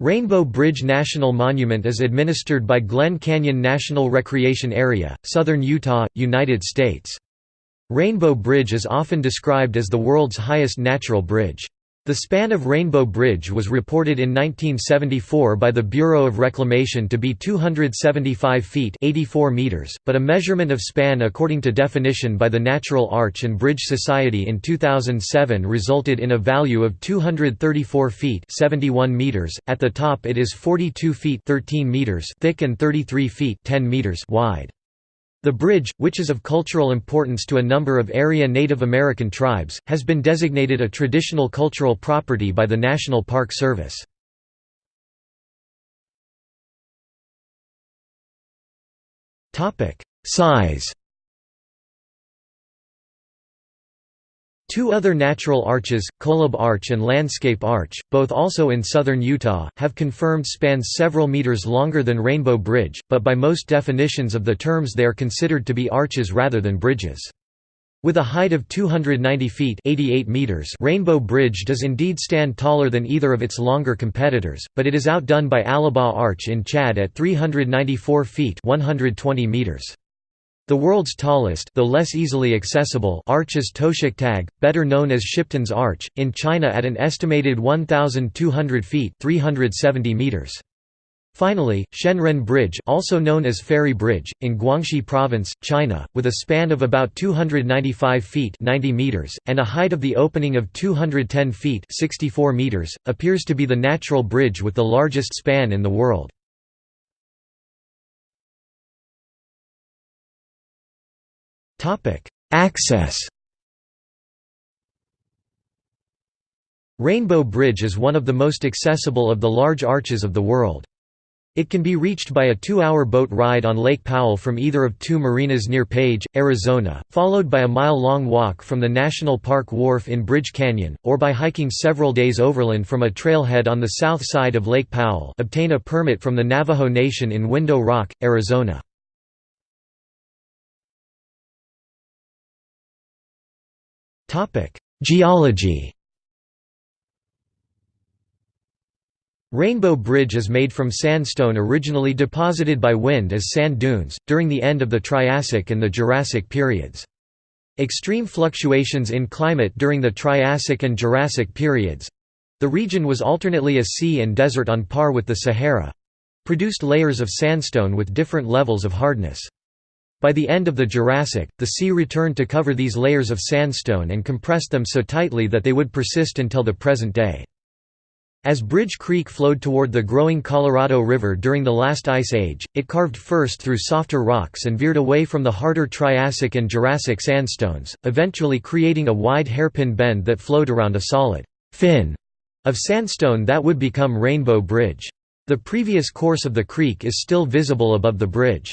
Rainbow Bridge National Monument is administered by Glen Canyon National Recreation Area, southern Utah, United States. Rainbow Bridge is often described as the world's highest natural bridge. The span of Rainbow Bridge was reported in 1974 by the Bureau of Reclamation to be 275 feet 84 meters, but a measurement of span according to definition by the Natural Arch and Bridge Society in 2007 resulted in a value of 234 feet 71 meters. At the top it is 42 feet 13 meters thick and 33 feet 10 meters wide. The bridge, which is of cultural importance to a number of area Native American tribes, has been designated a traditional cultural property by the National Park Service. Size Two other natural arches, Kolob Arch and Landscape Arch, both also in southern Utah, have confirmed spans several meters longer than Rainbow Bridge, but by most definitions of the terms they are considered to be arches rather than bridges. With a height of 290 feet 88 meters, Rainbow Bridge does indeed stand taller than either of its longer competitors, but it is outdone by Aloba Arch in Chad at 394 feet 120 meters. The world's tallest though less easily accessible arch is Tushuk Tash, better known as Shipton's Arch, in China at an estimated 1,200 feet 370 meters. Finally, Xianren Bridge also known as Fairy Bridge, in Guangxi Province, China, with a span of about 295 feet 90 meters, and a height of the opening of 210 feet 64 meters, appears to be the natural bridge with the largest span in the world. Access Rainbow Bridge is one of the most accessible of the large arches of the world. It can be reached by a two-hour boat ride on Lake Powell from either of two marinas near Page, Arizona, followed by a mile-long walk from the National Park Wharf in Bridge Canyon, or by hiking several days overland from a trailhead on the south side of Lake Powell obtain a permit from the Navajo Nation in Window Rock, Arizona. Geology Rainbow Bridge is made from sandstone originally deposited by wind as sand dunes, during the end of the Triassic and the Jurassic periods. Extreme fluctuations in climate during the Triassic and Jurassic periods—the region was alternately a sea and desert on par with the Sahara—produced layers of sandstone with different levels of hardness. By the end of the Jurassic, the sea returned to cover these layers of sandstone and compressed them so tightly that they would persist until the present day. As Bridge Creek flowed toward the growing Colorado River during the last ice age, it carved first through softer rocks and veered away from the harder Triassic and Jurassic sandstones, eventually creating a wide hairpin bend that flowed around a solid fin of sandstone that would become Rainbow Bridge. The previous course of the creek is still visible above the bridge.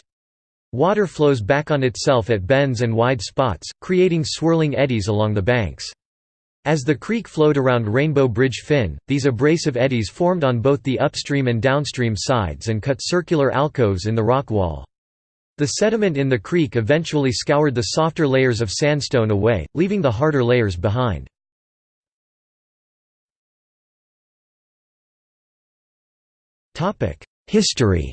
Water flows back on itself at bends and wide spots, creating swirling eddies along the banks. As the creek flowed around Rainbow Bridge Fin, these abrasive eddies formed on both the upstream and downstream sides and cut circular alcoves in the rock wall. The sediment in the creek eventually scoured the softer layers of sandstone away, leaving the harder layers behind. History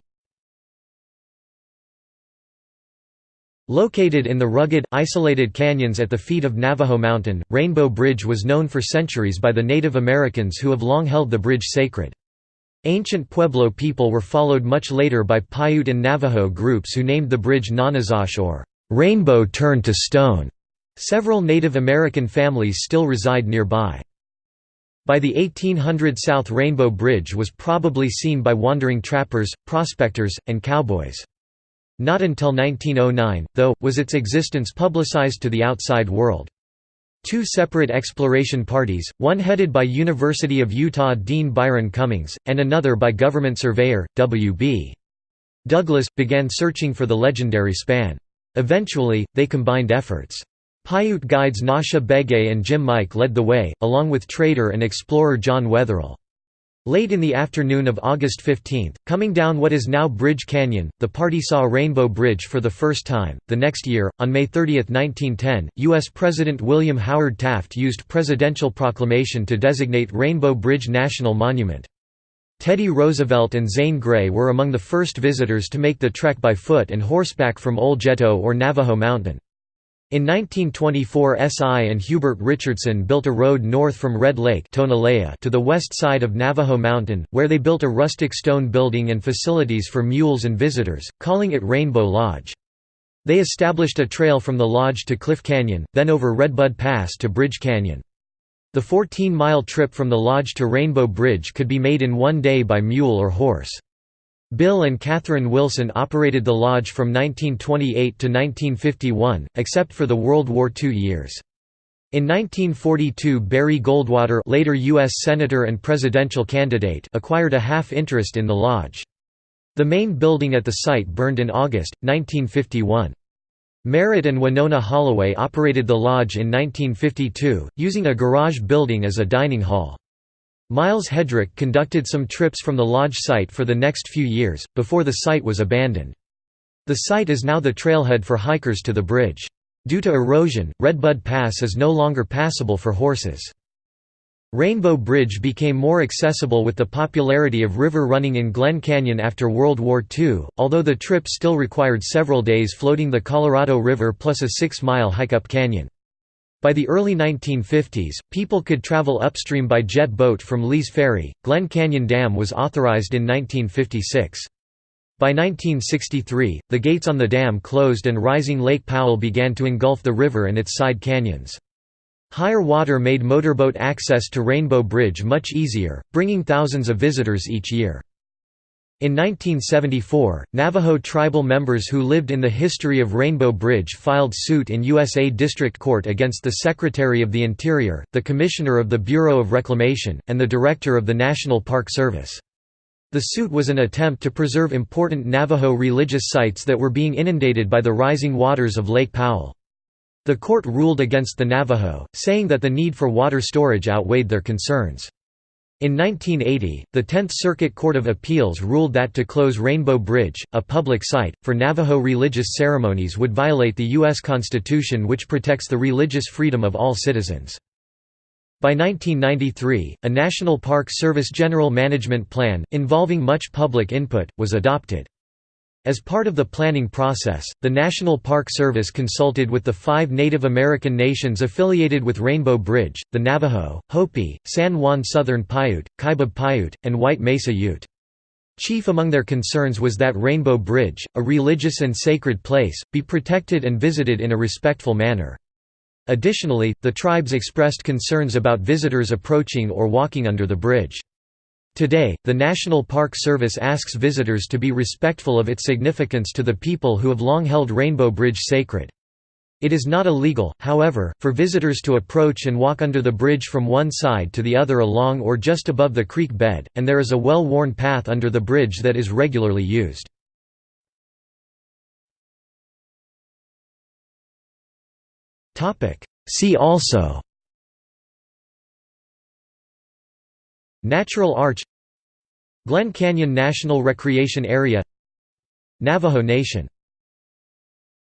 Located in the rugged, isolated canyons at the feet of Navajo Mountain, Rainbow Bridge was known for centuries by the Native Americans who have long held the bridge sacred. Ancient Pueblo people were followed much later by Paiute and Navajo groups who named the bridge Nonnezoshe or Rainbow Turned to Stone. Several Native American families still reside nearby. By the 1800 South Rainbow Bridge was probably seen by wandering trappers, prospectors, and cowboys. Not until 1909, though, was its existence publicized to the outside world. Two separate exploration parties, one headed by University of Utah Dean Byron Cummings, and another by government surveyor, W.B. Douglas, began searching for the legendary span. Eventually, they combined efforts. Paiute guides Nasja Begay and Jim Mike led the way, along with trader and explorer John Wetherill. Late in the afternoon of August 15, coming down what is now Bridge Canyon, the party saw Rainbow Bridge for the first time. The next year, on May 30, 1910, U.S. President William Howard Taft used presidential proclamation to designate Rainbow Bridge National Monument. Teddy Roosevelt and Zane Grey were among the first visitors to make the trek by foot and horseback from Oljato or Navajo Mountain. In 1924 SI and Hubert Richardson built a road north from Red Lake to the west side of Navajo Mountain, where they built a rustic stone building and facilities for mules and visitors, calling it Rainbow Lodge. They established a trail from the lodge to Cliff Canyon, then over Redbud Pass to Bridge Canyon. The 14-mile trip from the lodge to Rainbow Bridge could be made in one day by mule or horse. Bill and Catherine Wilson operated the lodge from 1928 to 1951, except for the World War II years. In 1942 Barry Goldwater later U.S. Senator and presidential candidate acquired a half-interest in the lodge. The main building at the site burned in August, 1951. Merritt and Winona Holloway operated the lodge in 1952, using a garage building as a dining hall. Miles Hedrick conducted some trips from the lodge site for the next few years, before the site was abandoned. The site is now the trailhead for hikers to the bridge. Due to erosion, Redbud Pass is no longer passable for horses. Rainbow Bridge became more accessible with the popularity of river running in Glen Canyon after World War II, although the trip still required several days floating the Colorado River plus a six-mile hike up canyon. By the early 1950s, people could travel upstream by jet boat from Lee's Ferry. Glen Canyon Dam was authorized in 1956. By 1963, the gates on the dam closed and rising Lake Powell began to engulf the river and its side canyons. Higher water made motorboat access to Rainbow Bridge much easier, bringing thousands of visitors each year. In 1974, Navajo tribal members who lived in the history of Rainbow Bridge filed suit in USA District Court against the Secretary of the Interior, the Commissioner of the Bureau of Reclamation, and the Director of the National Park Service. The suit was an attempt to preserve important Navajo religious sites that were being inundated by the rising waters of Lake Powell. The court ruled against the Navajo, saying that the need for water storage outweighed their concerns. In 1980, the Tenth Circuit Court of Appeals ruled that to close Rainbow Bridge, a public site, for Navajo religious ceremonies would violate the U.S. Constitution which protects the religious freedom of all citizens. By 1993, a National Park Service General Management Plan, involving much public input, was adopted. As part of the planning process, the National Park Service consulted with the five Native American nations affiliated with Rainbow Bridge, the Navajo, Hopi, San Juan Southern Paiute, Kaibab Paiute, and White Mesa Ute. Chief among their concerns was that Rainbow Bridge, a religious and sacred place, be protected and visited in a respectful manner. Additionally, the tribes expressed concerns about visitors approaching or walking under the bridge. Today, the National Park Service asks visitors to be respectful of its significance to the people who have long held Rainbow Bridge sacred. It is not illegal, however, for visitors to approach and walk under the bridge from one side to the other along or just above the creek bed, and there is a well-worn path under the bridge that is regularly used. See also Natural Arch Glen Canyon National Recreation Area Navajo Nation